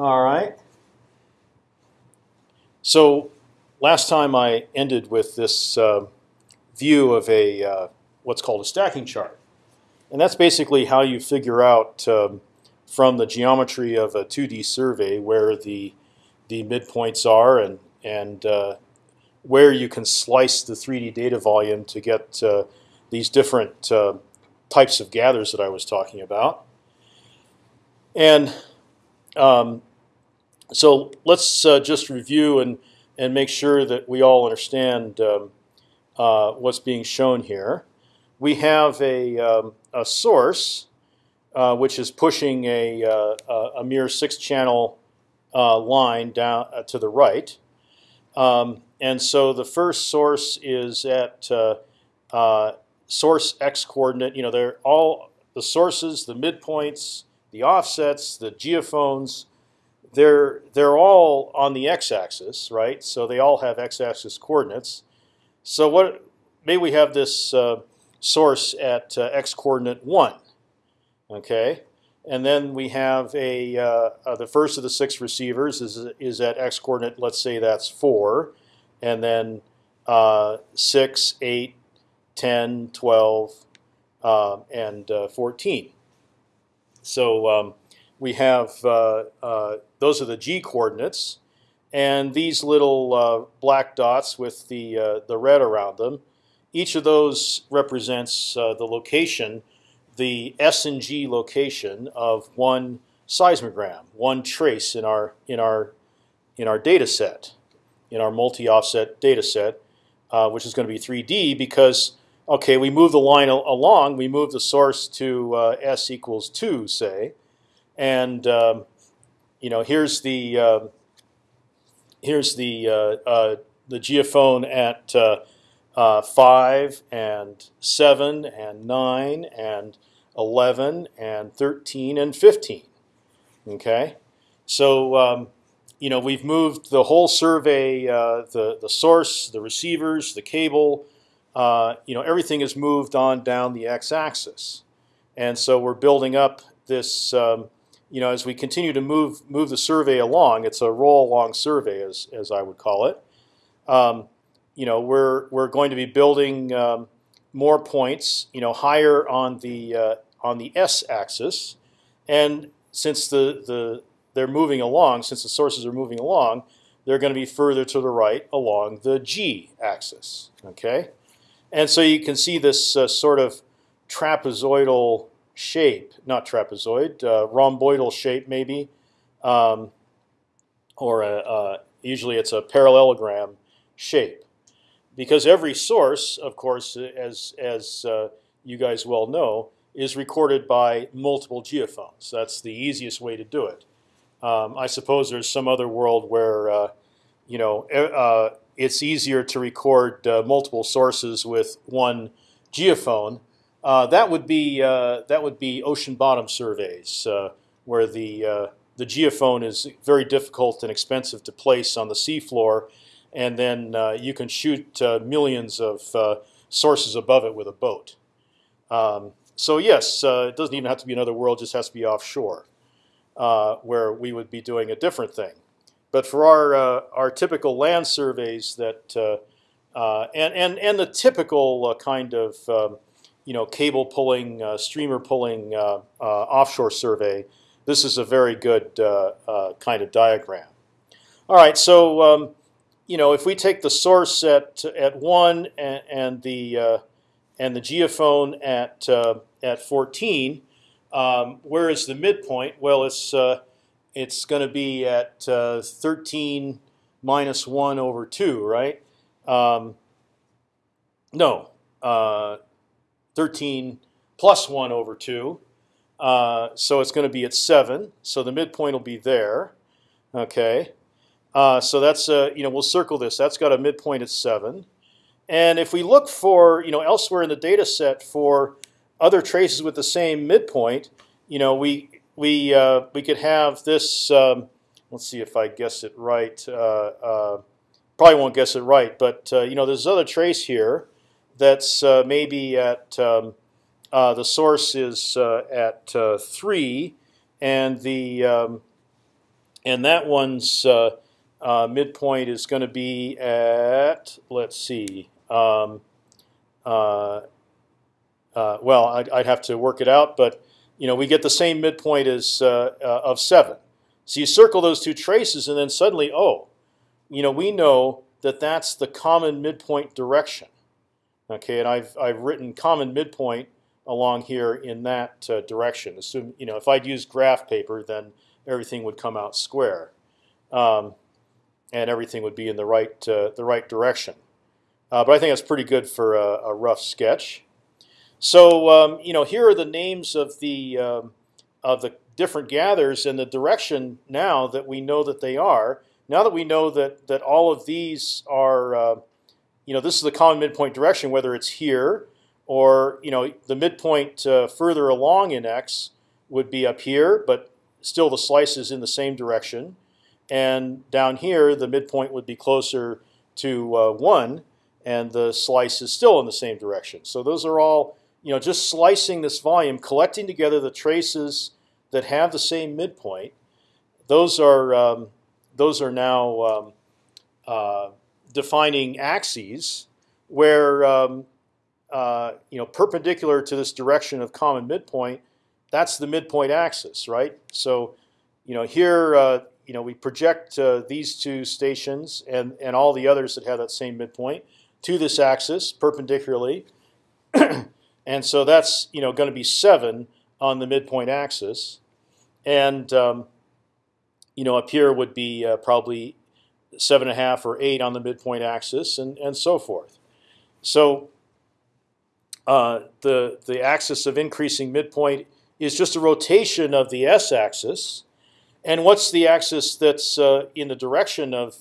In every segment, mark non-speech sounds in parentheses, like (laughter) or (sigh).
All right. So last time I ended with this uh, view of a uh, what's called a stacking chart, and that's basically how you figure out um, from the geometry of a 2D survey where the the midpoints are and and uh, where you can slice the 3D data volume to get uh, these different uh, types of gathers that I was talking about. And um, so let's uh, just review and and make sure that we all understand um, uh, what's being shown here. We have a, um, a source uh, which is pushing a, uh, a mere six-channel uh, line down uh, to the right, um, and so the first source is at source x coordinate. You know, they're all the sources, the midpoints, the offsets, the geophones they're they're all on the x-axis, right? So they all have x-axis coordinates. So what? Maybe we have this uh, source at uh, x coordinate one, okay, and then we have a uh, uh the first of the six receivers is is at x coordinate. Let's say that's four, and then uh, six, eight, 10, 12, um, and uh, 14. So um, we have uh, uh, those are the g coordinates, and these little uh, black dots with the uh, the red around them. Each of those represents uh, the location, the S and G location of one seismogram, one trace in our in our in our data set, in our multi-offset data set, uh, which is going to be 3D because okay, we move the line along, we move the source to S equals two, say and um, you know here's the uh, here's the uh, uh, the geophone at uh, uh, five and seven and nine and eleven and thirteen and fifteen. Okay, so um, you know we've moved the whole survey, uh, the the source, the receivers, the cable. you know everything is moved on down the x-axis, and so we're building up this. Um, you know, as we continue to move move the survey along, it's a roll along survey, as as I would call it. Um, you know, we're we're going to be building um, more points, you know, higher on the uh, on the s axis, and since the the they're moving along, since the sources are moving along, they're going to be further to the right along the g axis. Okay, and so you can see this uh, sort of trapezoidal shape, not trapezoid, uh, rhomboidal shape maybe, um, or a, usually it's a parallelogram shape. Because every source, of course, as as uh, you guys well know, is recorded by multiple geophones. That's the easiest way to do it. Um, I suppose there's some other world where uh, you know uh, it's easier to record uh, multiple sources with one geophone that would be uh, that would be ocean bottom surveys, uh, where the uh, the geophone is very difficult and expensive to place on the seafloor, and then uh, you can shoot uh, millions of sources above it with a boat. Um, so yes, it doesn't even have to be another world; just has to be offshore, where we would be doing a different thing. But for our our typical land surveys that and and and the typical kind of um, you know, cable pulling, uh, streamer pulling uh, uh, offshore survey, this is a very good kind of diagram. All right, so um, you know, if we take the source at at one and, and the and the geophone at at 14, um, where is the midpoint? Well, it's it's going to be at 13 minus 1 over 2, right? Um, no, uh, 13 plus 1 over 2. Uh, so it's going to be at 7. So the midpoint will be there. Okay. Uh, so that's uh, you know we'll circle this. That's got a midpoint at seven, and if we look for you know elsewhere in the data set for other traces with the same midpoint, you know we we uh, we could have this. Um, let's see if I guess it right. Uh, uh, probably won't guess it right, but you know there's other trace here that's uh, maybe at um, uh, the source is uh, at uh, three, and the um, and that one's uh, uh, midpoint is going to be at let's see. Um, well, I'd, I'd, have to work it out, but you know we get the same midpoint as of seven. So you circle those two traces, and then suddenly, oh, you know we know that that's the common midpoint direction. Okay, and I've I've written common midpoint along here in that uh, direction. Assume you know if I'd used graph paper, then everything would come out square, um, and everything would be in the right uh, the right direction. Uh, but I think that's pretty good for a, a rough sketch. So um, you know here are the names of the um, of the different gathers and the direction now that we know that they are. Now that we know that that all of these are, uh, you know, this is the common midpoint direction, whether it's here or you know the midpoint uh, further along in x would be up here, but still the slice is in the same direction. And down here, the midpoint would be closer to uh, one, and the slice is still in the same direction. So those are all, you know, just slicing this volume, collecting together the traces that have the same midpoint. Those are um, those are now um, uh, defining axes where um, uh, you know perpendicular to this direction of common midpoint that's the midpoint axis, right? So, you know, here, uh, you know, we project uh, these two stations and and all the others that have that same midpoint to this axis perpendicularly, (clears throat) and so that's you know going to be seven on the midpoint axis, and um, you know up here would be uh, probably seven and a half or eight on the midpoint axis, and and so forth. So uh, the the axis of increasing midpoint is just a rotation of the s-axis. And what's the axis that's uh, in the direction of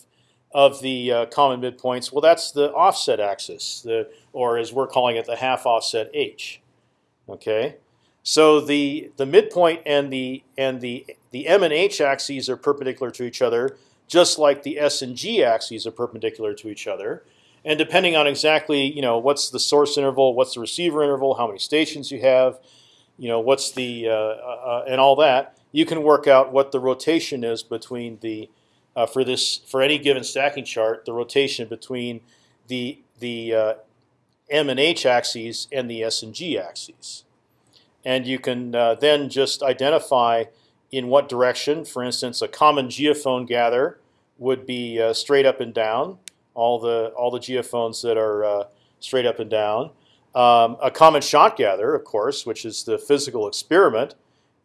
of the uh, common midpoints? Well, that's the offset axis, the, or as we're calling it, the half offset h. Okay, so the the midpoint and the and the the m and h axes are perpendicular to each other, just like the s and g axes are perpendicular to each other. And depending on exactly, you know, what's the source interval, what's the receiver interval, how many stations you have, you know, what's the uh, uh, and all that, you can work out what the rotation is between the uh, for this for any given stacking chart, the rotation between the the uh, m and h axes and the s and g axes, and you can uh, then just identify in what direction. For instance, a common geophone gather would be uh, straight up and down. All the all the geophones that are straight up and down. Um, a common shot gather, of course, which is the physical experiment,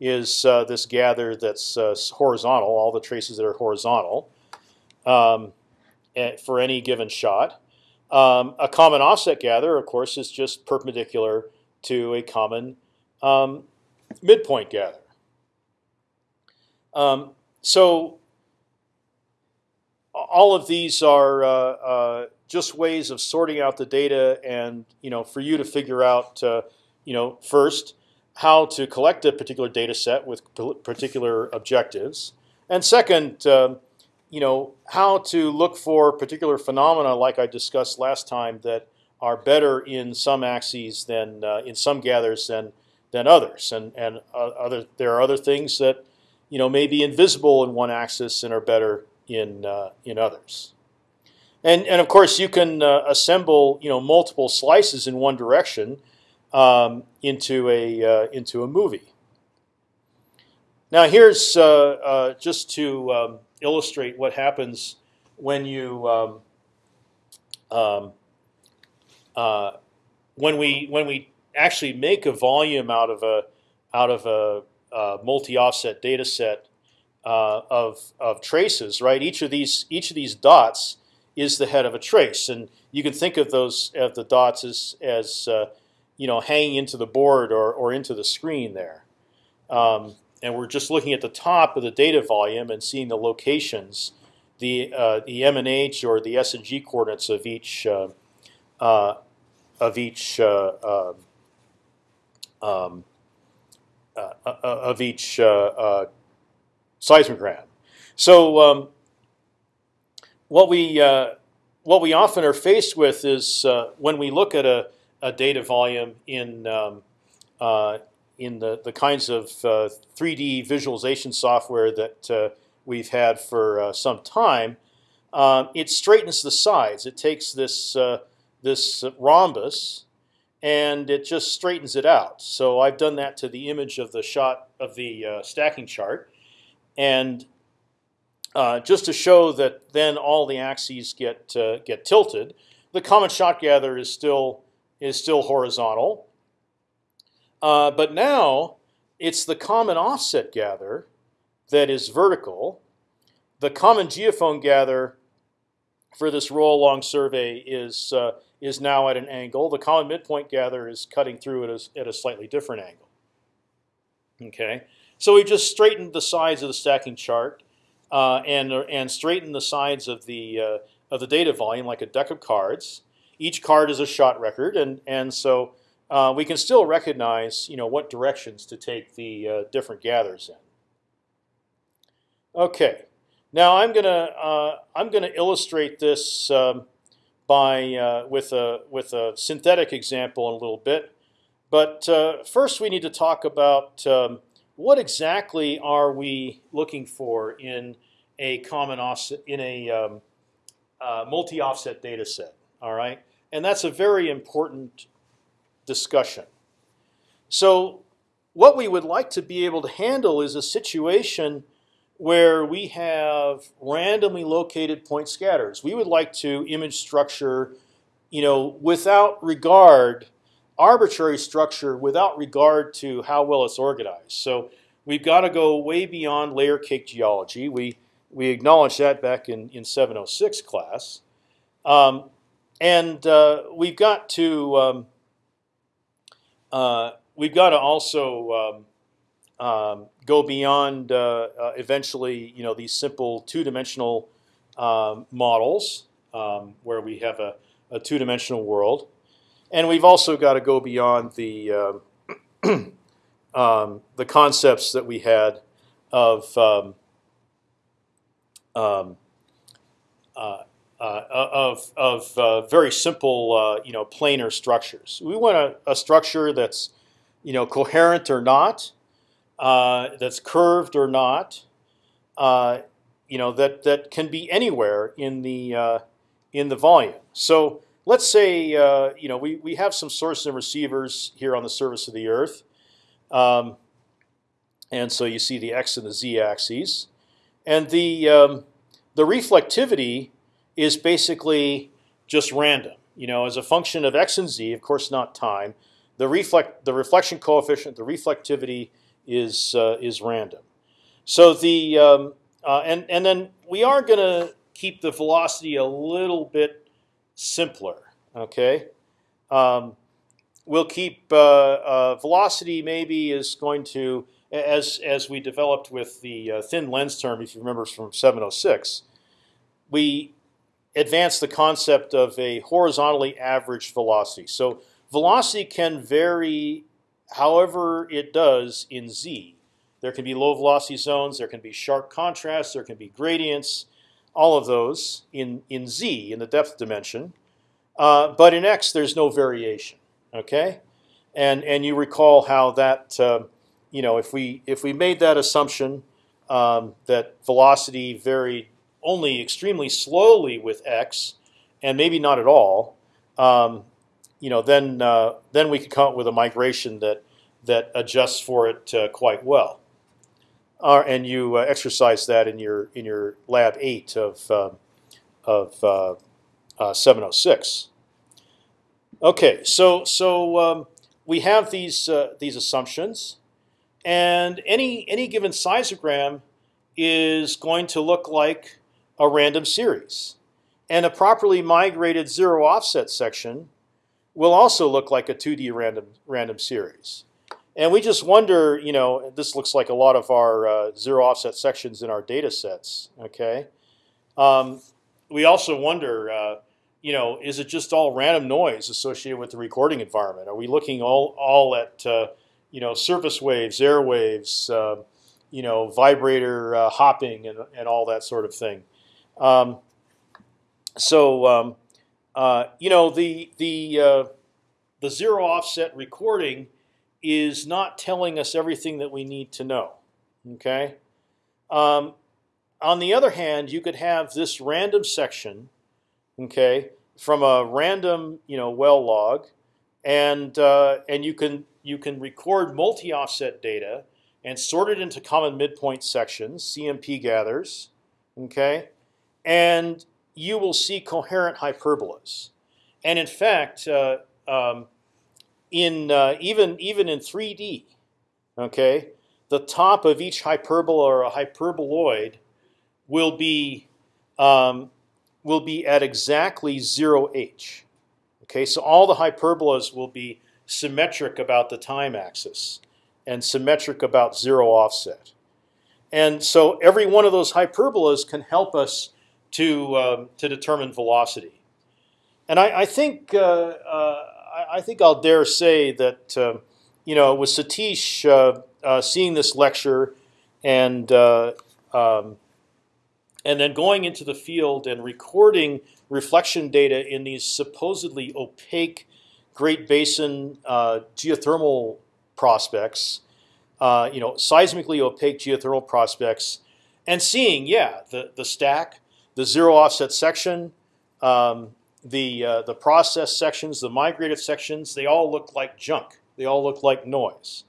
is uh, this gather that's uh, horizontal, all the traces that are horizontal um, eh, for any given shot. Um, a common offset gather, of course, is just perpendicular to a common um, midpoint gather. Um, so all of these are uh, uh just ways of sorting out the data, and you know, for you to figure out, uh, you know, first how to collect a particular data set with particular objectives, and second, uh, you know, how to look for particular phenomena, like I discussed last time, that are better in some axes than uh, in some gathers than than others, and and uh, other there are other things that you know may be invisible in one axis and are better in uh, in others. And and of course you can uh, assemble you know multiple slices in one direction um, into a uh, into a movie. Now here's uh, uh, just to um, illustrate what happens when you um, um when we when we actually make a volume out of a out of a, a multi-offset data set uh, of of traces, right? Each of these each of these dots is the head of a trace, and you can think of those of the dots as as uh, you know hanging into the board or or into the screen there. Um, and we're just looking at the top of the data volume and seeing the locations, the uh, the M and H or the S and G coordinates of each uh, uh of each uh, um, um uh, of each seismogram. So um, what we uh, what we often are faced with is uh, when we look at a, a data volume in um, uh, in the the kinds of 3D uh, visualization software that uh, we've had for uh, some time, it straightens the sides. It takes this uh, this rhombus and it just straightens it out. So I've done that to the image of the shot of the uh, stacking chart, and uh, just to show that then all the axes get uh, get tilted. The common shot gather is still is still horizontal, uh, but now it's the common offset gather that is vertical. The common geophone gather for this roll along survey is uh, is now at an angle. The common midpoint gather is cutting through at a, at a slightly different angle. Okay, so we just straightened the sides of the stacking chart uh, and and straightened the sides of the uh, of the data volume like a deck of cards. Each card is a shot record, and and so uh, we can still recognize you know what directions to take the uh, different gathers in. Okay, now I'm gonna uh, I'm gonna illustrate this um, by uh, with a with a synthetic example in a little bit, but uh, first we need to talk about um, what exactly are we looking for in a common offset in a um, uh, multi-offset data set. All right, and that's a very important discussion. So what we would like to be able to handle is a situation where we have randomly located point scatters. We would like to image structure, you know, without regard, arbitrary structure without regard to how well it's organized. So we've got to go way beyond layer cake geology. We we acknowledged that back in in 706 class, um, and uh, we've got to um, uh, we've got to also um, um, go beyond uh, uh, eventually, you know, these simple two-dimensional um, models um, where we have a, a two-dimensional world, and we've also got to go beyond the uh, (clears throat) um, the concepts that we had of um, um, uh, uh, of of uh, very simple, uh, you know, planar structures. We want a, a, structure that's, you know, coherent or not, uh, that's curved or not, uh, you know that that can be anywhere in the uh, in the volume. So let's say uh, you know we we have some sources and receivers here on the surface of the Earth, um, and so you see the x and the z axes, and the um, the reflectivity is basically just random. You know, as a function of x and z, of course, not time. The reflect the reflection coefficient, the reflectivity is uh, is random. So the um, uh, and and then we are going to keep the velocity a little bit simpler. Okay, um, we'll keep uh, velocity maybe is going to as as we developed with the thin lens term. If you remember from 706, we advanced the concept of a horizontally averaged velocity. So velocity can vary however it does in z. There can be low velocity zones, there can be sharp contrasts, there can be gradients, all of those in, in z, in the depth dimension. Uh, but in x, there's no variation. Okay, and and you recall how that uh, you know if we if we made that assumption um, that velocity varied only extremely slowly with x, and maybe not at all, um, you know, then uh, then we could come up with a migration that that adjusts for it uh, quite well. Uh, and you uh, exercise that in your in your lab eight of um, of uh, uh, 706. Okay, so so um, we have these these assumptions, and any any given seismogram is going to look like a random series, and a properly migrated zero offset section will also look like a 2D random random series. And we just wonder, you know, this looks like a lot of our uh, zero offset sections in our data sets. Okay, um, we also wonder, uh, you know, is it just all random noise associated with the recording environment? Are we looking all all at uh, you know surface waves, air waves, uh, you know, vibrator uh, hopping, and and all that sort of thing? Um, so um, uh, you know the the uh, the zero offset recording is not telling us everything that we need to know. Okay, um, on the other hand, you could have this random section, okay, from a random you know well log, and uh, and you can you can record multi-offset data and sort it into common midpoint sections, CMP gathers, okay, and you will see coherent hyperbolas. And in fact, uh, um, in uh, even even in 3D, okay, the top of each hyperbola or a hyperboloid will be um, will be at exactly zero h. Okay, so all the hyperbolas will be symmetric about the time axis and symmetric about zero offset. And so every one of those hyperbolas can help us to um, to determine velocity. And I, I think uh, uh, I think I'll dare say that uh, you know with Satish uh, uh, seeing this lecture and uh, um, and then going into the field and recording reflection data in these supposedly opaque Great Basin geothermal prospects, you know, seismically opaque geothermal prospects, and seeing, yeah, the the stack, the zero offset section, um, the uh, the process sections, the migrated sections, they all look like junk. They all look like noise.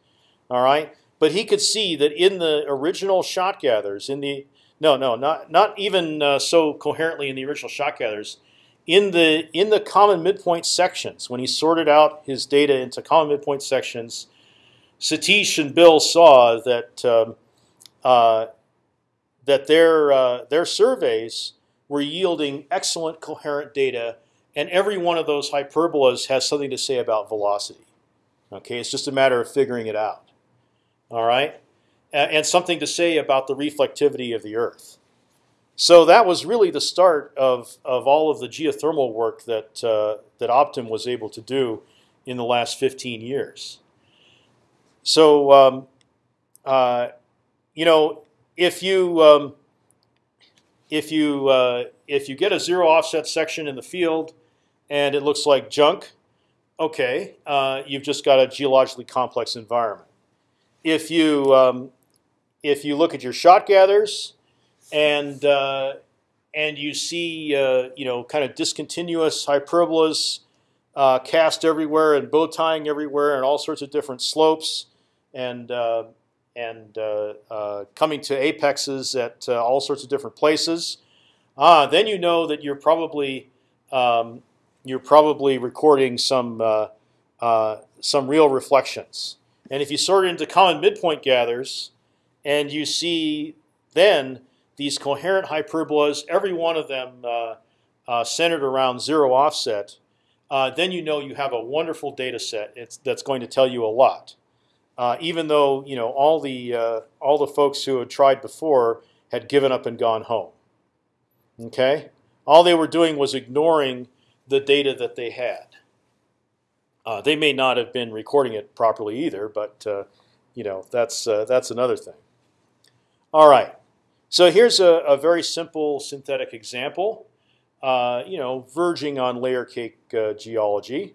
All right, but he could see that in the original shot gathers, in the no, no, not not even uh, so coherently in the original shot gathers, in the in the common midpoint sections, when he sorted out his data into common midpoint sections, Satish and Bill saw that um, uh, that their uh, their surveys were yielding excellent coherent data and every one of those hyperbolas has something to say about velocity. Okay, it's just a matter of figuring it out. All right, and something to say about the reflectivity of the Earth. So that was really the start of, of all of the geothermal work that uh, that Optim was able to do in the last 15 years. So um, uh, you know, if you um, if you uh, if you get a zero offset section in the field and it looks like junk, okay, uh, you've just got a geologically complex environment. If you um, if you look at your shot gathers and uh, and you see uh, you know kind of discontinuous hyperbolas uh, cast everywhere and bow tying everywhere and all sorts of different slopes and uh, and uh, coming to apexes at all sorts of different places, ah, then you know that you're probably um, you're probably recording some uh, uh, some real reflections. And if you sort into common midpoint gathers, and you see then these coherent hyperbolas, every one of them uh, uh centered around zero offset, uh, then you know you have a wonderful data set. It's, that's going to tell you a lot. Uh, even though you know all the all the folks who had tried before had given up and gone home. Okay, all they were doing was ignoring the data that they had. Uh, they may not have been recording it properly either, but uh, you know that's uh, that's another thing. All right, so here's a, a very simple synthetic example. Uh, you know, verging on layer cake uh, geology.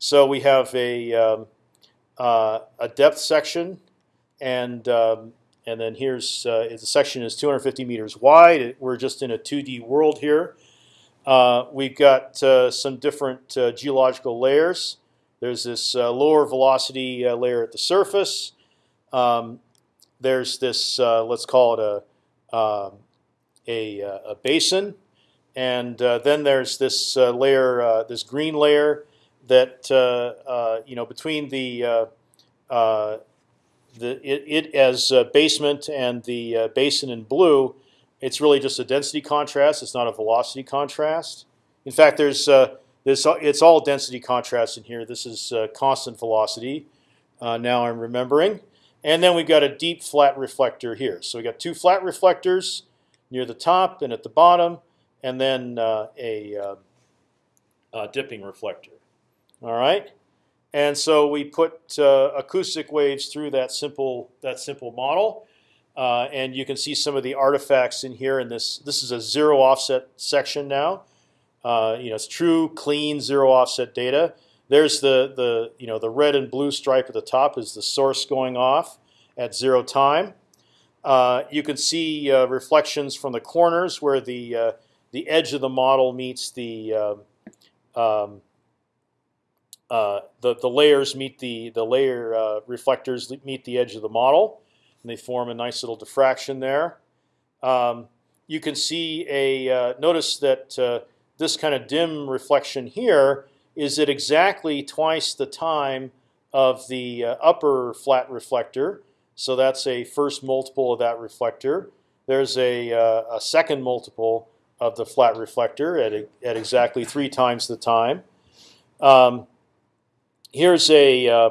So we have a um, uh, a depth section, and um, and then here's the section is 250 meters wide. We're just in a 2D world here. Uh, we've got uh, some different uh, geological layers. There's this uh, lower velocity uh, layer at the surface. Um, there's this, let's call it a, um, a, a, basin. And then there's this layer, this green layer that, you know, between the, the it, it as basement and the basin in blue, it's really just a density contrast. It's not a velocity contrast. In fact, there's uh, this. It's all density contrast in here. This is uh, constant velocity. Uh, now I'm remembering. And then we've got a deep flat reflector here. So we've got two flat reflectors near the top and at the bottom, and then uh, a, uh, a, dipping reflector. All right. And so we put uh, acoustic waves through that simple that simple model. Uh, and you can see some of the artifacts in here. And this this is a zero offset section now. Uh, you know, it's true, clean, zero offset data. There's the the you know the red and blue stripe at the top is the source going off at zero time. Uh, you can see uh, reflections from the corners where the uh, the edge of the model meets the um, um uh, the the layers meet the the layer uh, reflectors meet the edge of the model, and they form a nice little diffraction there. Um, you can see a uh, notice that uh, this kind of dim reflection here is at exactly twice the time of the upper flat reflector. So that's a first multiple of that reflector. There's a, a second multiple of the flat reflector at, at exactly three times the time. Um, here's a uh,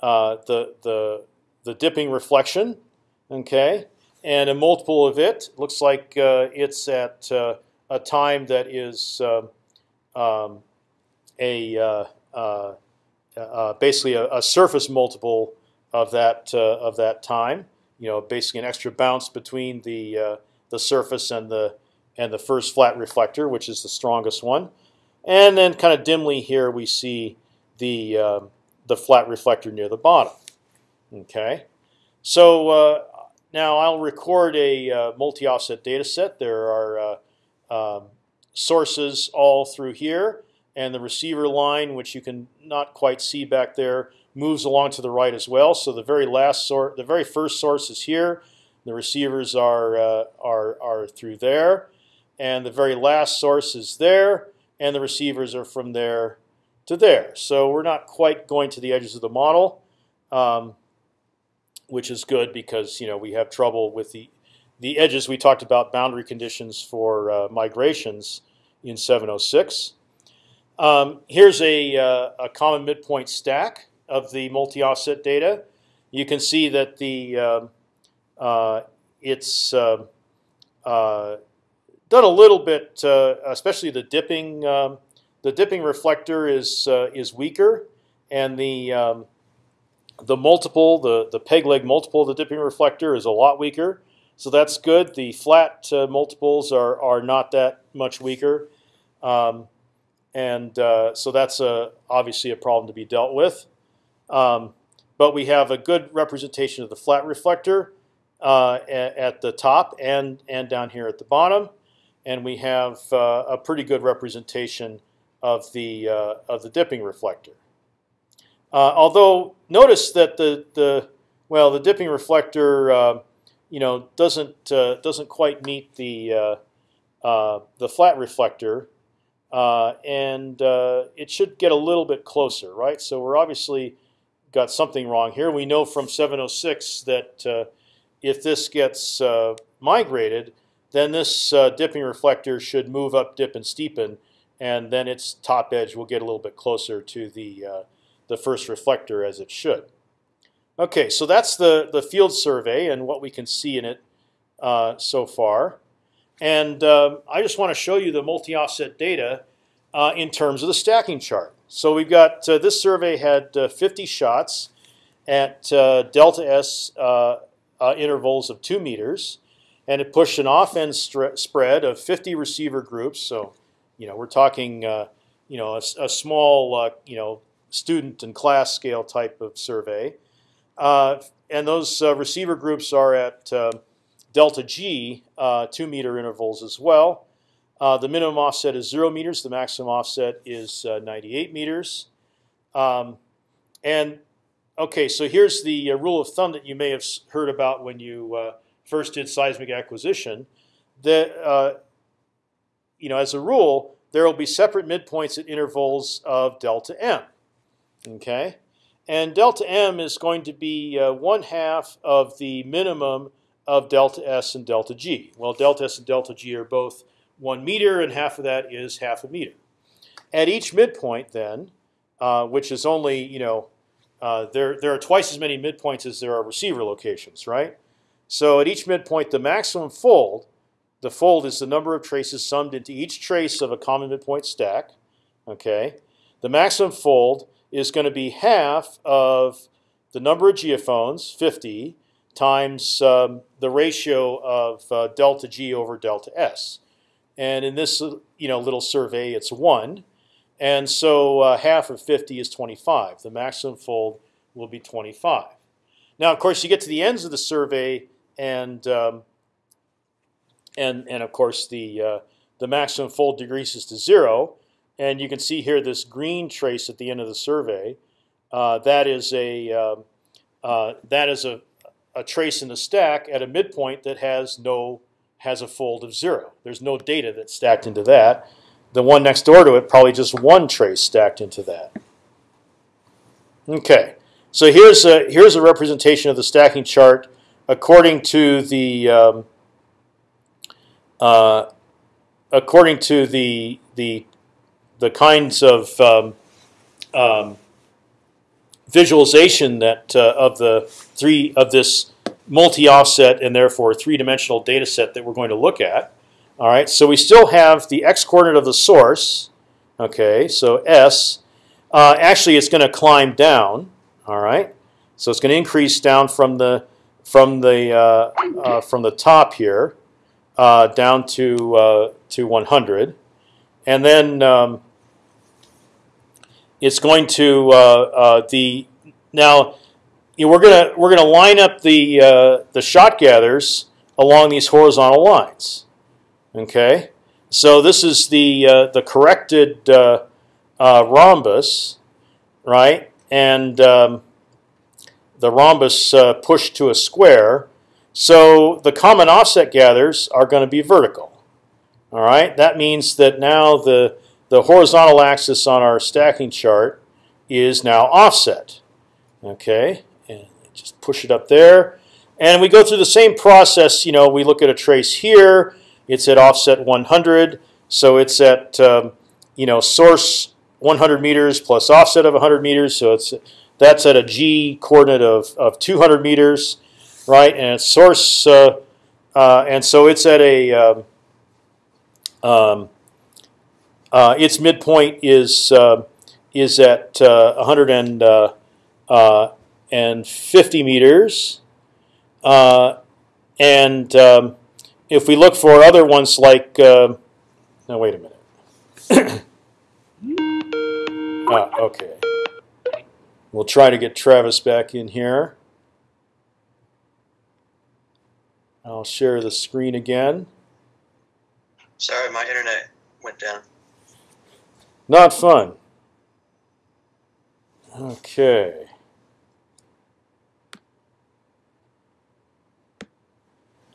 uh, the the the dipping reflection, okay, and a multiple of it looks like uh, it's at uh, a time that is um, um a uh, basically a, a, surface multiple of that of that time. You know, basically an extra bounce between the the surface and the and the first flat reflector, which is the strongest one. And then kind of dimly here we see the uh, the flat reflector near the bottom. Okay, so uh, now I'll record a uh, multi-offset data set. There are uh, um, sources all through here, and the receiver line, which you can not quite see back there, moves along to the right as well. So the very last source, the very first source is here. The receivers are uh, are are through there, and the very last source is there, and the receivers are from there to there. So we're not quite going to the edges of the model, um, which is good because you know we have trouble with the the edges. We talked about boundary conditions for uh, migrations in 706. Um, here's a, uh, a common midpoint stack of the multi-offset data. You can see that the um, uh, it's um, uh, done a little bit, uh, especially the dipping um, the dipping reflector is uh, is weaker, and the um, the multiple, the the peg leg multiple of the dipping reflector is a lot weaker. So that's good. The flat uh, multiples are are not that much weaker, um, and uh, so that's a, obviously a problem to be dealt with. Um, but we have a good representation of the flat reflector uh, at, at, the top and and down here at the bottom, and we have uh, a pretty good representation of the uh, of the dipping reflector. Uh, although notice that the the well the dipping reflector uh, you know doesn't uh, doesn't quite meet the uh, uh, the flat reflector, and it should get a little bit closer, right? So we're obviously got something wrong here. We know from 706 that if this gets migrated, then this dipping reflector should move up, dip, and steepen and then its top edge will get a little bit closer to the uh, the first reflector as it should. Okay, so that's the the field survey and what we can see in it uh, so far. And um, I just want to show you the multi-offset data uh, in terms of the stacking chart. So we've got uh, this survey had uh, 50 shots at uh, delta s intervals of two meters, and it pushed an off-end spread of 50 receiver groups. So you know, we're talking, uh, you know, a, a small, uh, you know, student and class scale type of survey, uh, and those uh, receiver groups are at uh, delta g, uh, two meter intervals as well. the minimum offset is zero meters. The maximum offset is 98 meters. Um, and okay, so here's the rule of thumb that you may have heard about when you first did seismic acquisition. That you know, as a rule, there will be separate midpoints at intervals of delta m. Okay, and delta m is going to be uh, one half of the minimum of delta s and delta g. Well, delta s and delta g are both one meter, and half of that is half a meter. At each midpoint, then, uh, which is only you know, uh, there there are twice as many midpoints as there are receiver locations, right? So at each midpoint, the maximum fold the fold is the number of traces summed into each trace of a common midpoint stack. Okay, the maximum fold is going to be half of the number of geophones, 50, times um, the ratio of uh, delta G over delta S. And in this you know little survey, it's one, and so uh, half of 50 is 25. The maximum fold will be 25. Now, of course, you get to the ends of the survey, and um, and and of course the uh, the maximum fold decreases to zero. And you can see here this green trace at the end of the survey. Uh, that is a um, uh, that is a, a trace in the stack at a midpoint that has no has a fold of zero. There's no data that's stacked into that. The one next door to it probably just one trace stacked into that. Okay, so here's a here's a representation of the stacking chart according to the um, uh, according to the the the kinds of um, um, visualization that uh, of the three of this multi-offset and therefore three-dimensional data set that we're going to look at. All right, so we still have the x-coordinate of the source. Okay, so s. Uh, actually, it's going to climb down. All right, so it's going to increase down from the from the uh, uh, from the top here uh, down to uh, to 100, and then um, it's going to uh, the now we're gonna we're gonna line up the uh, the shot gathers along these horizontal lines. Okay, so this is the uh, the corrected uh, uh rhombus, right? And um, the rhombus uh, pushed to a square. So the common offset gathers are going to be vertical. All right, that means that now the the horizontal axis on our stacking chart is now offset. Okay, and just push it up there. And we go through the same process. You know, we look at a trace here. It's at offset 100. So it's at, um, you know, source 100 meters plus offset of 100 meters. So it's that's at a g coordinate of, of 200 meters, right? And it's source, uh, uh, and so it's at a um, um uh, its midpoint is uh, is at 100 uh, and 50 meters. And um, if we look for other ones like, now wait a minute. (coughs) ah, okay. We'll try to get Travis back in here. I'll share the screen again. Sorry, my internet went down. Not fun. Okay.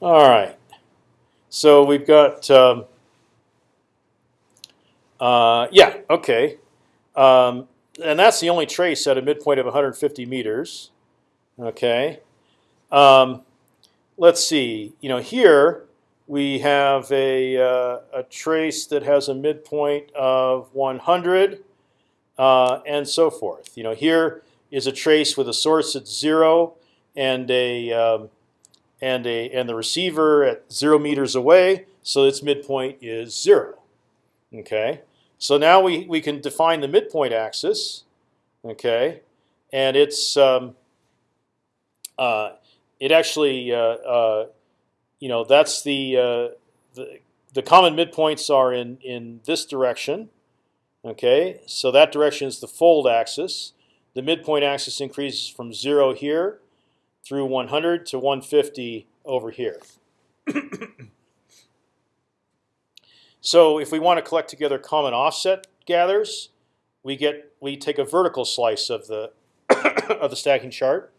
All right. So we've got, um, uh, yeah, okay. Um, and that's the only trace at a midpoint of 150 meters. Okay. Um, let's see. You know, here we have a, uh, a trace that has a midpoint of 100 uh, and so forth. You know, here is a trace with a source at zero and a um, and a and the receiver at zero meters away, so its midpoint is zero. Okay, so now we we can define the midpoint axis. Okay, and it's um, uh, it actually uh, uh, you know that's the, uh, the the common midpoints are in in this direction. Okay, so that direction is the fold axis. The midpoint axis increases from zero here through 100 to 150 over here. (coughs) so if we want to collect together common offset gathers, we get we take a vertical slice of the (coughs) of the stacking chart.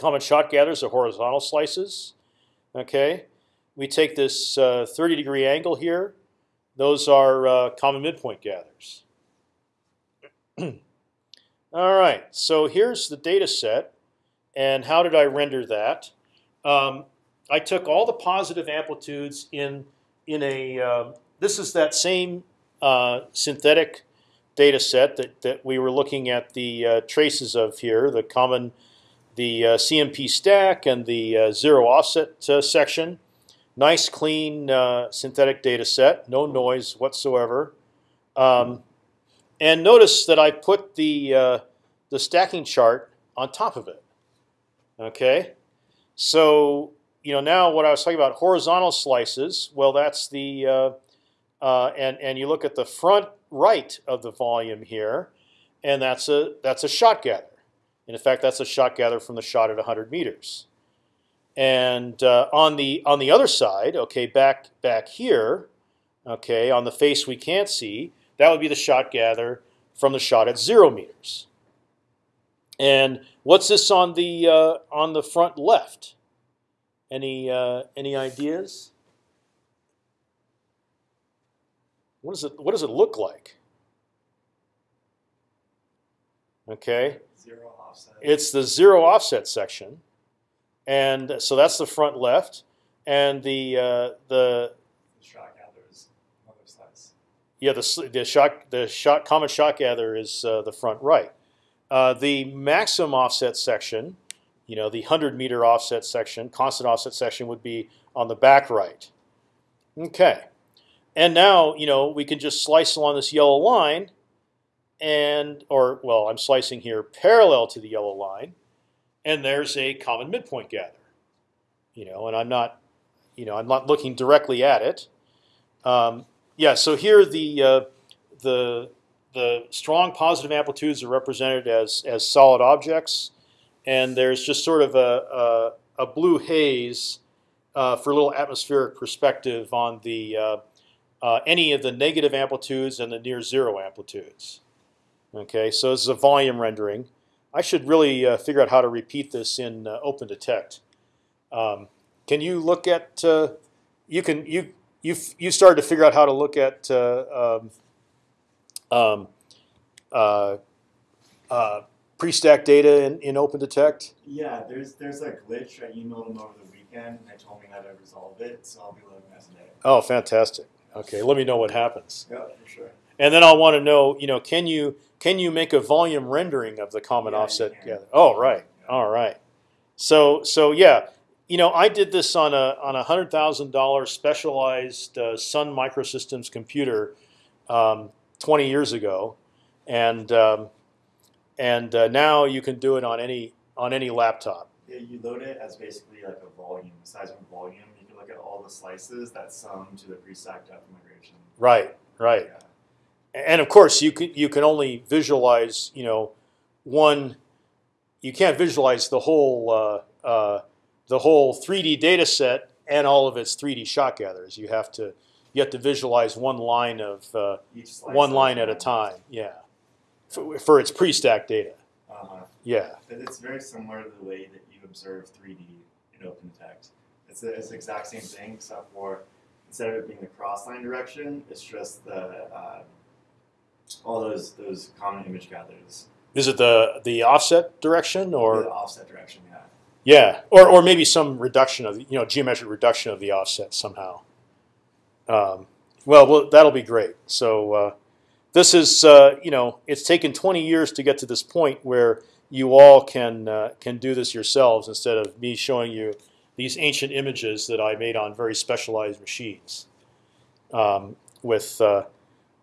Common shot gathers are horizontal slices. Okay, we take this uh, 30 degree angle here. Those are uh, common midpoint gathers. (clears throat) All right, so here's the data set. And how did I render that? Um, I took all the positive amplitudes in in a. Uh, this is that same uh, synthetic data set that that we were looking at the uh, traces of here, the common, the uh, CMP stack and the uh, zero offset uh, section. Nice clean synthetic data set, no noise whatsoever. Um, and notice that I put the the stacking chart on top of it. Okay, so you know now what I was talking about horizontal slices. Well, that's the uh, uh, and and you look at the front right of the volume here, and that's a that's a shot gather. And in fact, that's a shot gather from the shot at 100 meters. And uh, on the on the other side, okay, back back here, okay, on the face we can't see, that would be the shot gather from the shot at zero meters. And what's this on the uh, on the front left? Any uh, any ideas? What does it What does it look like? Okay, Zero offset. it's the zero offset section, and so that's the front left, and the uh, the the shot gathers on other sides. yeah the the shot the shot common shot gather is uh, the front right. Uh, the maximum offset section, you know, the hundred meter offset section, constant offset section would be on the back right. Okay, and now you know we can just slice along this yellow line, and or well, I'm slicing here parallel to the yellow line, and there's a common midpoint gather. You know, and I'm not, you know, I'm not looking directly at it. Um, yeah, so here the uh, the the strong positive amplitudes are represented as as solid objects, and there's just sort of a a, a blue haze uh, for a little atmospheric perspective on the uh, uh, any of the negative amplitudes and the near zero amplitudes. Okay, so this is a volume rendering. I should really uh, figure out how to repeat this in uh, OpendTect. Um, can you look at? Uh, you can you you you started to figure out how to look at uh, um, um, uh, uh, pre-stack data in, in OpendTect. Yeah, there's there's a glitch. I emailed them over the weekend, and they told me how to resolve it, so I'll be looking at it today. Oh, fantastic. Okay, let me know what happens, Yeah, for sure. and then I'll want to know. You know, can you can you make a volume rendering of the common Yeah, offset gather? Oh, right. Yeah. All right. So so yeah, you know, I did this on a on a hundred thousand dollar specialized uh, Sun Microsystems computer um, twenty years ago, and um, and uh, now you can do it on any on any laptop. Yeah, you load it as basically like a volume, a seismic volume. You can look at all the slices that sum to the pre-stack depth migration. Right. Right. Yeah. And of course you can you can only visualize you know one you can't visualize the whole uh, uh, the whole 3D data set and all of its 3D shot gathers. You have to you have to visualize one line of uh, Each one line at a time. Yeah, for, for its pre-stack data. Uh-huh. Yeah. But It's very similar to the way that you observe 3D in OpendTect. It's the, it's the exact same thing, except for instead of it being the cross line direction, it's just the uh, all those those common image gatherers. Is it the the offset direction or the offset direction, yeah. yeah, or or maybe some reduction of you know geometric reduction of the offset somehow. Um, well, well, that'll be great. So uh, this is uh, you know it's taken 20 years to get to this point where you all can uh, can do this yourselves instead of me showing you these ancient images that I made on very specialized machines. Um, with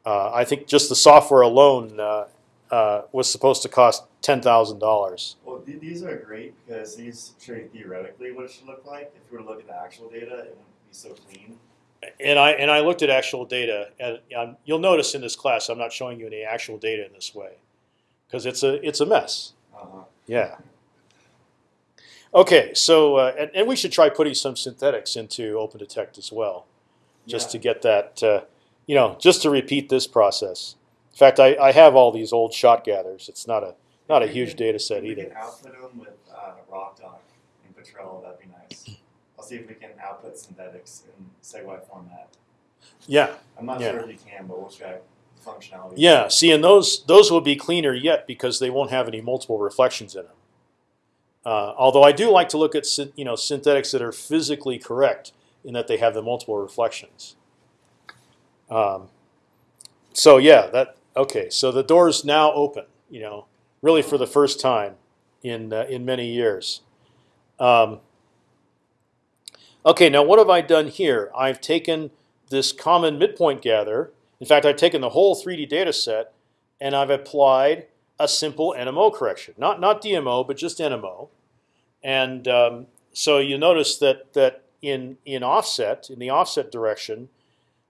uh, I think just the software alone uh, uh, was supposed to cost ten thousand dollars. Well, th- these are great because these show you theoretically what it should look like. If you were to look at the actual data, it wouldn't be so clean. And I and I looked at actual data, and um, you'll notice in this class I'm not showing you any actual data in this way, because it's a it's a mess. Uh-huh. Yeah. Okay, so uh, and, and we should try putting some synthetics into OpendTect as well, just Yeah. to get that, uh, you know, just to repeat this process. In fact, I, I have all these old shot gathers. It's not a not a huge data set we either. can output them with uh, RokDoc and Petrel. That'd be nice. I'll see if we can output synthetics in SEG-Y format. Yeah, I'm not Yeah. sure if you can, but we'll check functionality. yeah. See, and those those will be cleaner yet because they won't have any multiple reflections in them. Uh, although I do like to look at you know synthetics that are physically correct in that they have the multiple reflections. Um, so yeah, that okay. So the door's now open. You know, really for the first time in uh, in many years. Um, okay, now what have I done here? I've taken this common midpoint gather. In fact, I've taken the whole 3D data set and I've applied a simple NMO correction, not not DMO, but just NMO. And um, so you notice that that in in offset in the offset direction,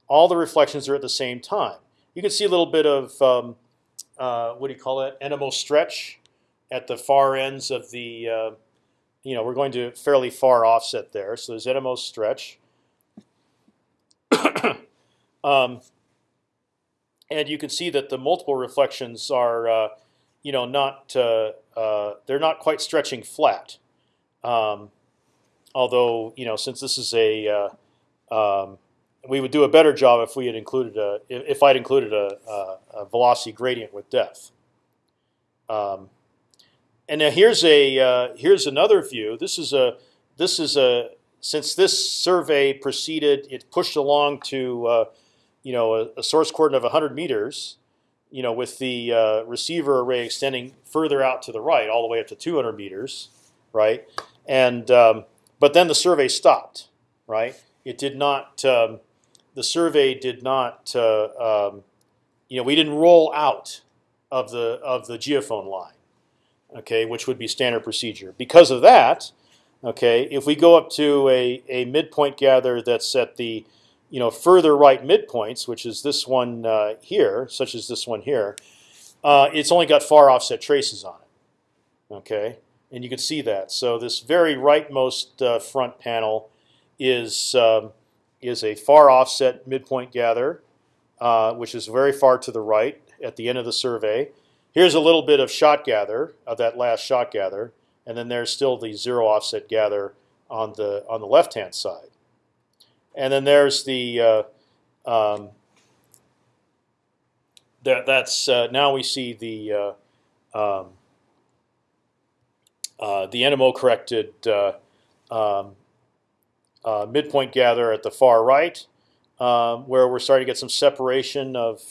all the reflections are at the same time. You can see a little bit of um, uh, what do you call it? NMO stretch at the far ends of the uh, you know, we're going to fairly far offset there. So there's NMO stretch. (coughs) um, and you can see that the multiple reflections are, uh, you know, not uh, uh, they're not quite stretching flat. Um, although, you know, since this is a uh, um, we would do a better job if we had included a if I'd included a, a, a velocity gradient with depth. Um, and now here's a uh, here's another view. This is a this is a since this survey proceeded, it pushed along to uh, you know a, a, source coordinate of 100 meters, you know with the uh, receiver array extending further out to the right, all the way up to 200 meters, right? And um, but then the survey stopped, right? It did not. Um, the survey did not. Uh, um, you know, we didn't roll out of the of the geophone line okay, which would be standard procedure. Because of that, okay, if we go up to a, a midpoint gather that's at the you know further right midpoints, which is this one uh, here, such as this one here, uh, it's only got far offset traces on it. Okay, and you can see that. So this very rightmost uh, front panel is um, is a far offset midpoint gather, uh, which is very far to the right at the end of the survey. Here's a little bit of shot gather of that last shot gather, and then there's still the zero offset gather on the on the left hand side. And then there's the uh, um, that that's uh, now we see the uh, um, uh, the NMO corrected uh, um, midpoint gather at the far right, um, where we're starting to get some separation of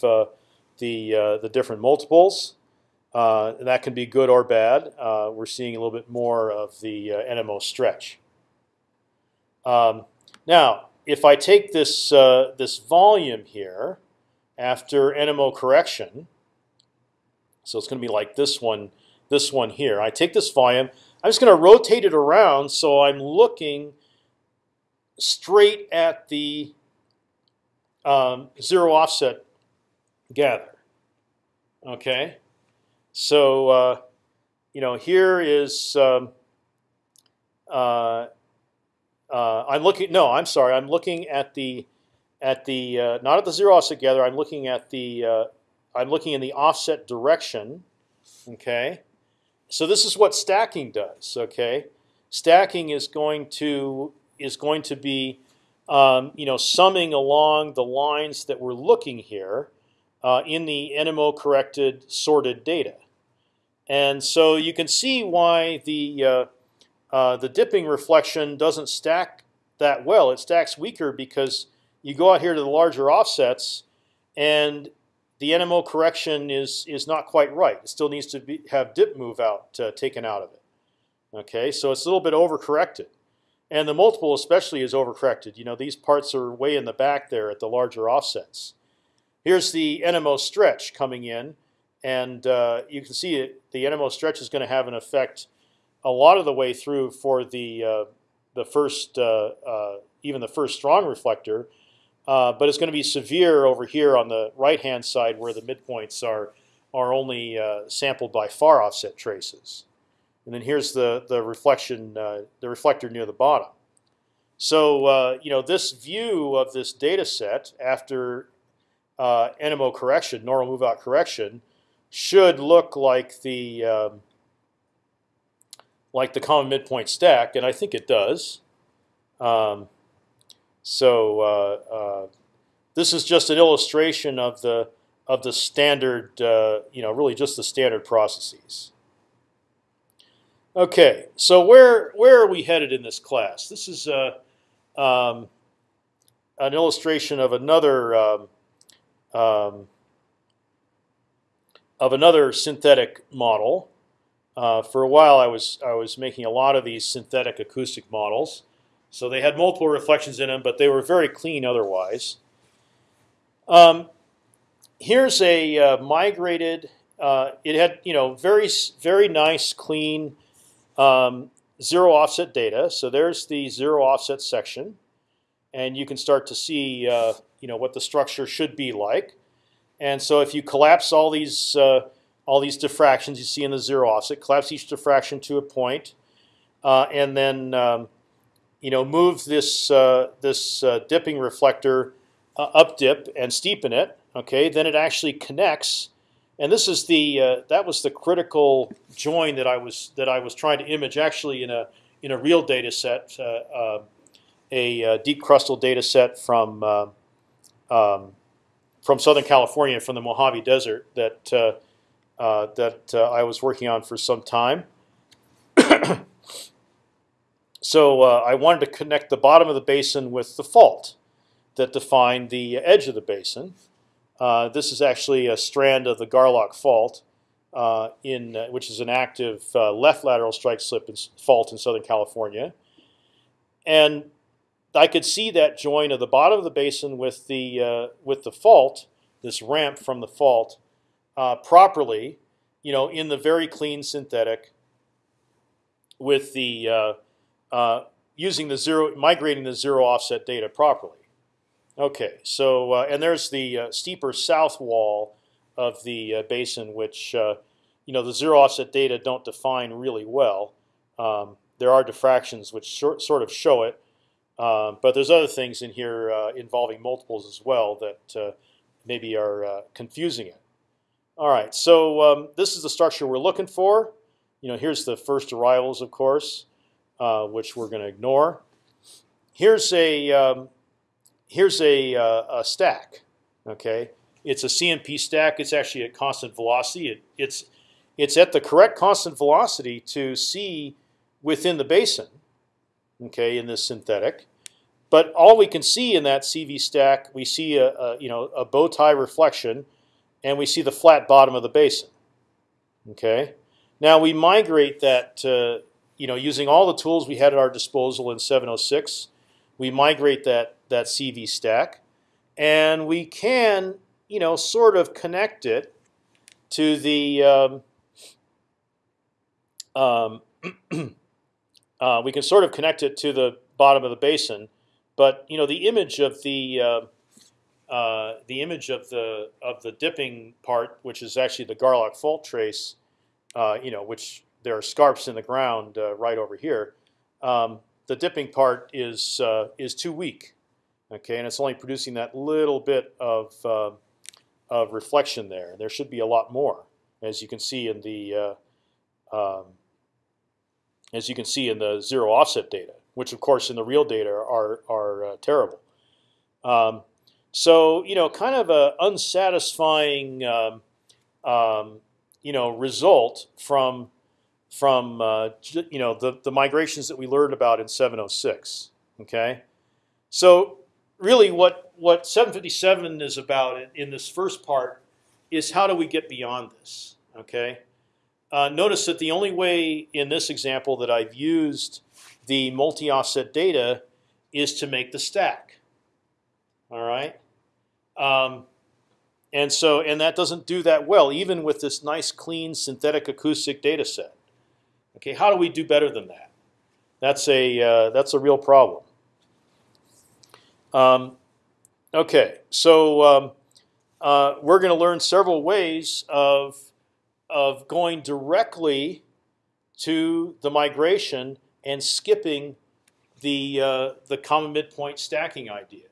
the the different multiples. Uh, that can be good or bad. Uh, we're seeing a little bit more of the uh, NMO stretch. Um, now, if I take this uh, this volume here after NMO correction, so it's going to be like this one, this one here. I take this volume. I'm just going to rotate it around so I'm looking straight at the um, zero offset gather. Okay. So uh, you know, here is um, uh, uh, I'm looking. No, I'm sorry. I'm looking at the at the uh, not at the zero offset gather. I'm looking at the uh, I'm looking in the offset direction. Okay, so this is what stacking does. Okay, stacking is going to is going to be um, you know summing along the lines that we're looking here uh, in the NMO corrected sorted data. And so you can see why the uh, uh, the dipping reflection doesn't stack that well. It stacks weaker because you go out here to the larger offsets, and the NMO correction is is not quite right. It still needs to be, have dip move out uh, taken out of it. Okay, so it's a little bit overcorrected, and the multiple especially is overcorrected. You know, these parts are way in the back there at the larger offsets. Here's the NMO stretch coming in and uh, you can see it, the NMO stretch is going to have an effect a lot of the way through for the uh, the first uh, uh even the first strong reflector, uh, but it's going to be severe over here on the right hand side where the midpoints are are only uh, sampled by far offset traces, and then here's the the reflection the reflector near the bottom. So you know this view of this data set after NMO correction, normal move out correction should look like the um, like the common midpoint stack, and I think it does. Um, so uh, uh, this is just an illustration of the of the standard, uh, you know, really just the standard processes. Okay, so where where are we headed in this class? This is uh, um, an illustration of another um, um, of another synthetic model. Uh, for a while, I was I was making a lot of these synthetic acoustic models. So they had multiple reflections in them, but they were very clean otherwise. Um, here's a uh, migrated. Uh, it had you know very very nice clean um, zero offset data. So there's the zero offset section, and you can start to see uh, you know what the structure should be like. And so if you collapse all these uh, all these diffractions you see in the zero offset, collapse each diffraction to a point, uh, and then um, you know move this uh, this uh, dipping reflector uh, up dip and steepen it. Okay, then it actually connects, and this is the uh, that was the critical join that I was that I was trying to image actually in a in a real data set, uh, a deep crustal data set from um, from Southern California, from the Mojave Desert that uh, that uh, I was working on for some time. (coughs) so uh, I wanted to connect the bottom of the basin with the fault that defined the edge of the basin. Uh, this is actually a strand of the Garlock Fault, uh, in which is an active left lateral strike slip fault in Southern California, and I could see that join of the bottom of the basin with the with the fault, this ramp from the fault, uh, properly, you know, in the very clean synthetic with the uh, uh, using the zero, migrating the zero offset data properly. Okay, so uh, and there's the uh, steeper south wall of the uh, basin, which you know the zero offset data don't define really well. Um, there are diffractions which short, sort of show it, um, but there's other things in here involving multiples as well that maybe are confusing it. All right, so um, this is the structure we're looking for. You know, here's the first arrivals, of course, uh, which we're going to ignore. Here's a um, here's a, uh, a, stack. Okay, it's a CMP stack. It's actually at constant velocity. It, it's it's at the correct constant velocity to see within the basin. Okay, in this synthetic. But all we can see in that CV stack, we see a, a you know a bow tie reflection and we see the flat bottom of the basin. Okay. Now we migrate that, uh, you know, using all the tools we had at our disposal in 706. We migrate that that CV stack, and we can, you know, sort of connect it to the. Um, um, (clears throat) uh, we can sort of connect it to the bottom of the basin, but you know the image of the uh, uh, the image of the of the dipping part, which is actually the Garlock fault trace, uh, you know, which there are scarps in the ground uh, right over here. Um, the dipping part is uh, is too weak, okay, and it's only producing that little bit of uh, of reflection there. There should be a lot more, as you can see in the um, as you can see in the zero offset data, which of course in the real data are are terrible. Um, so you know, kind of a unsatisfying um, um, you know result from from uh, you know the the migrations that we learned about in 706. Okay, so really what what 757 is about in, this first part is how do we get beyond this? Okay, uh, notice that the only way in this example that I've used the multi-offset data is to make the stack. All right. Um, and so, and that doesn't do that well, even with this nice, clean synthetic acoustic data set. Okay, how do we do better than that? That's a uh, that's a real problem. Um, okay, so um, uh, we're going to learn several ways of of going directly to the migration and skipping the uh, the common midpoint stacking idea.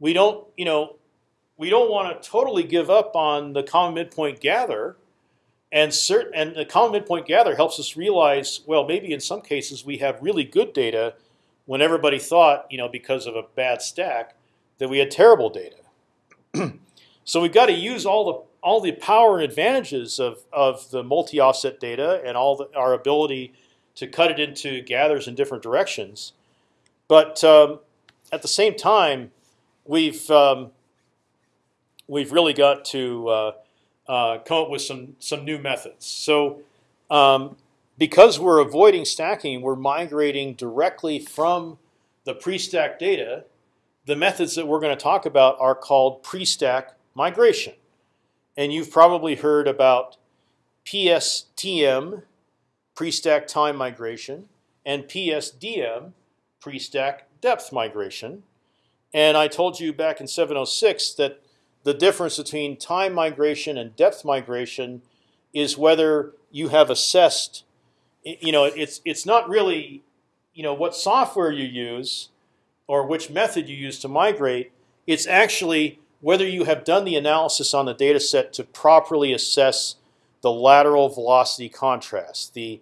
We don't, you know, we don't want to totally give up on the common midpoint gather, and certain and the common midpoint gather helps us realize well maybe in some cases we have really good data when everybody thought you know because of a bad stack that we had terrible data. (clears throat) so we've got to use all the all the power and advantages of of the multi offset data and all the, our ability to cut it into gathers in different directions, but um, at the same time we've um, we've really got to uh, uh, come up with some some new methods. So um, because we're avoiding stacking, we're migrating directly from the pre-stack data. The methods that we're going to talk about are called pre-stack migration, and you've probably heard about PSTM, pre-stack time migration, and PSDM, pre-stack depth migration. And I told you back in 706 that the difference between time migration and depth migration is whether you have assessed you know, it's it's not really, you know, what software you use or which method you use to migrate. It's actually whether you have done the analysis on the data set to properly assess the lateral velocity contrast, the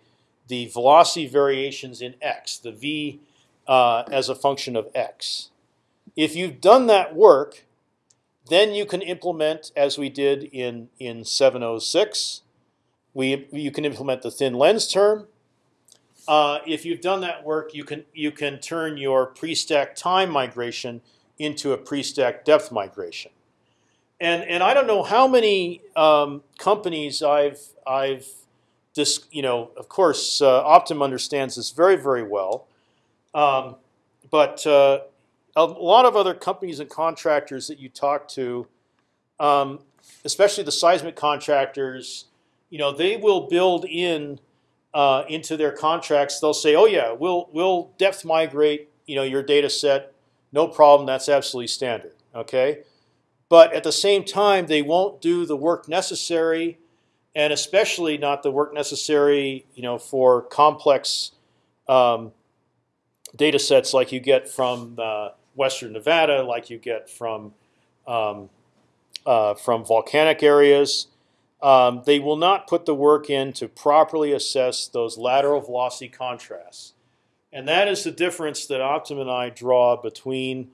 the velocity variations in x, the v uh, as a function of x. If you've done that work, then you can implement, as we did in in 706, we you can implement the thin lens term. Uh, if you've done that work, you can you can turn your pre-stack time migration into a pre-stack depth migration. And and I don't know how many um, companies I've I've this you know of course uh, Optim understands this very very well, um, but uh, a lot of other companies and contractors that you talk to, um, especially the seismic contractors, you know they will build in uh, into their contracts. They'll say, oh yeah, we'll we'll depth migrate you know your data set, no problem. That's absolutely standard. Okay. But at the same time, they won't do the work necessary, and especially not the work necessary, you know, for complex um, data sets like you get from uh, Western Nevada, like you get from um, uh, from volcanic areas. Um, they will not put the work in to properly assess those lateral velocity contrasts, and that is the difference that Optim and I draw between,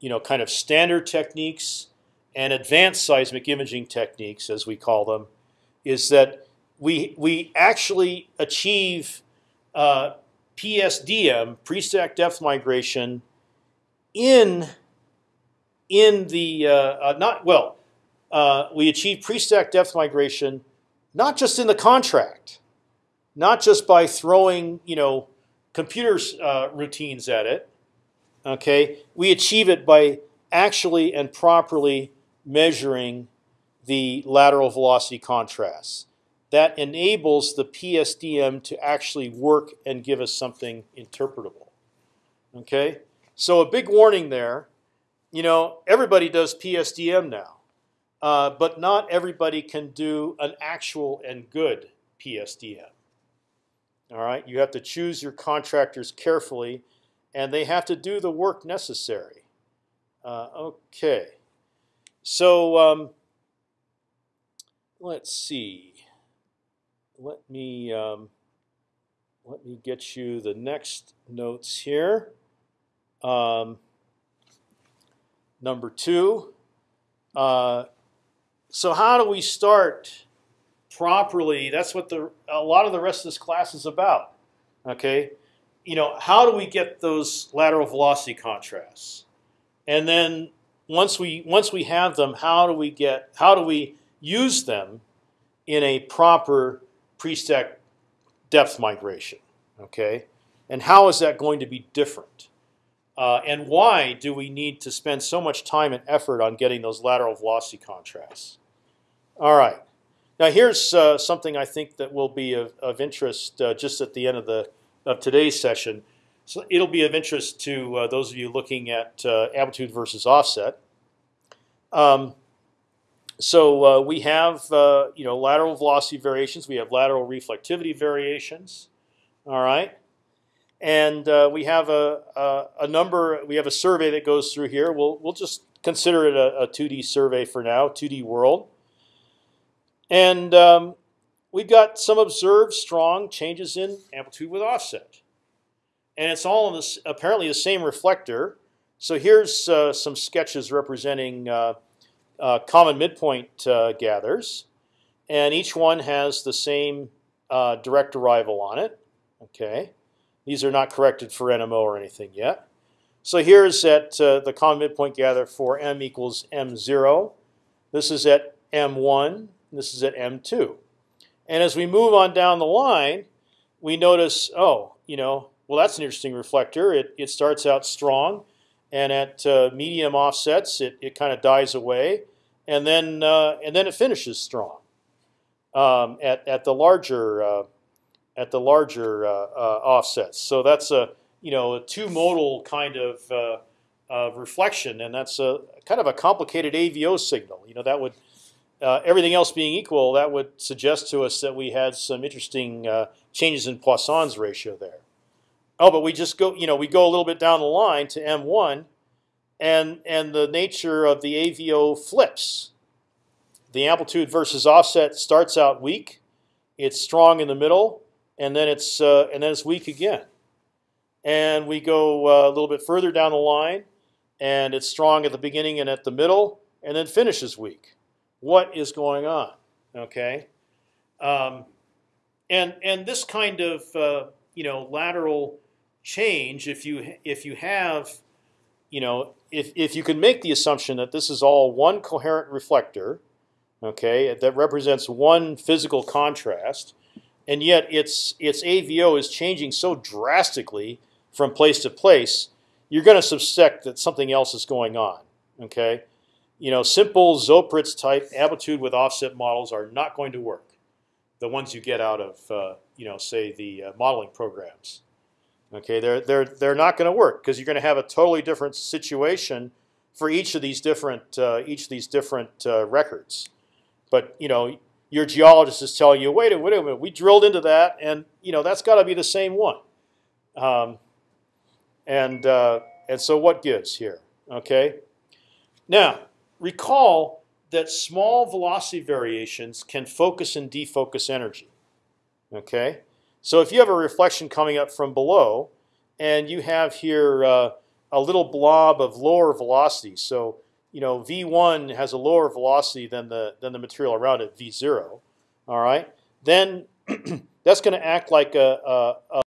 you know, kind of standard techniques and advanced seismic imaging techniques, as we call them, is that we we actually achieve uh, PSDM pre-stack depth migration in in the uh, uh, not well uh, we achieve pre-stack depth migration not just in the contract, not just by throwing you know computer uh, routines at it. Okay, we achieve it by actually and properly measuring the lateral velocity contrast. That enables the PSDM to actually work and give us something interpretable. Okay, so a big warning there. You know, everybody does PSDM now, uh, but not everybody can do an actual and good PSDM. All right, you have to choose your contractors carefully, and they have to do the work necessary. Uh, okay. So um, let's see. Let me um, let me get you the next notes here. Um, number two. Uh, so how do we start properly? That's what the a lot of the rest of this class is about. Okay, you know how do we get those lateral velocity contrasts, and then once we once we have them, how do we get how do we use them in a proper pre-stack depth migration? Okay, and how is that going to be different? Uh, and why do we need to spend so much time and effort on getting those lateral velocity contrasts? All right. Now here's uh, something I think that will be of, of interest uh, just at the end of the of today's session. So it'll be of interest to uh, those of you looking at uh, amplitude versus offset. Um, so uh, we have uh, you know lateral velocity variations. We have lateral reflectivity variations. All right, and we have a, a, a number. We have a survey that goes through here. We'll we'll just consider it a, a 2D survey for now, 2D world. And um, we've got some observed strong changes in amplitude with offset and it's all in this apparently the same reflector. So here's uh, some sketches representing uh, uh, common midpoint uh, gathers, and each one has the same uh, direct arrival on it. Okay, these are not corrected for NMO or anything yet. So here's at uh, the common midpoint gather for m equals m0. This is at m1. This is at m2. And as we move on down the line, we notice, oh, you know, well, that's an interesting reflector. It, it starts out strong, and at uh, medium offsets, it, it kind of dies away, and then uh, and then it finishes strong um, at at the larger uh, at the larger uh, uh, offsets. So that's a you know a two modal kind of reflection, and that's a kind of a complicated AVO signal. You know that would uh, everything else being equal, that would suggest to us that we had some interesting uh, changes in Poisson's ratio there. Oh, but we just go, you know, we go a little bit down the line to M1, and and the nature of the AVO flips. The amplitude versus offset starts out weak, it's strong in the middle, and then it's uh, and then it's weak again. And we go uh, a little bit further down the line, and it's strong at the beginning and at the middle, and then finishes weak. What is going on? Okay, um, and and this kind of uh, you know lateral change, if you if you have, you know, if if you can make the assumption that this is all one coherent reflector, okay, that represents one physical contrast, and yet its its AVO is changing so drastically from place to place, you're going to suspect that something else is going on. Okay, you know, simple Zoeppritz type amplitude with offset models are not going to work. The ones you get out of, uh, you know, say the uh, modeling programs. Okay, they're they're they're not going to work because you're going to have a totally different situation for each of these different uh, each of these different uh, records. But you know, your geologist is telling you, wait a wait a minute, we drilled into that, and you know that's got to be the same one. Um, and uh, and so what gives here? Okay. Now recall that small velocity variations can focus and defocus energy. Okay. So if you have a reflection coming up from below, and you have here uh, a little blob of lower velocity, so you know v1 has a lower velocity than the than the material around it, v0. All right, then (clears throat) that's going to act like a, a,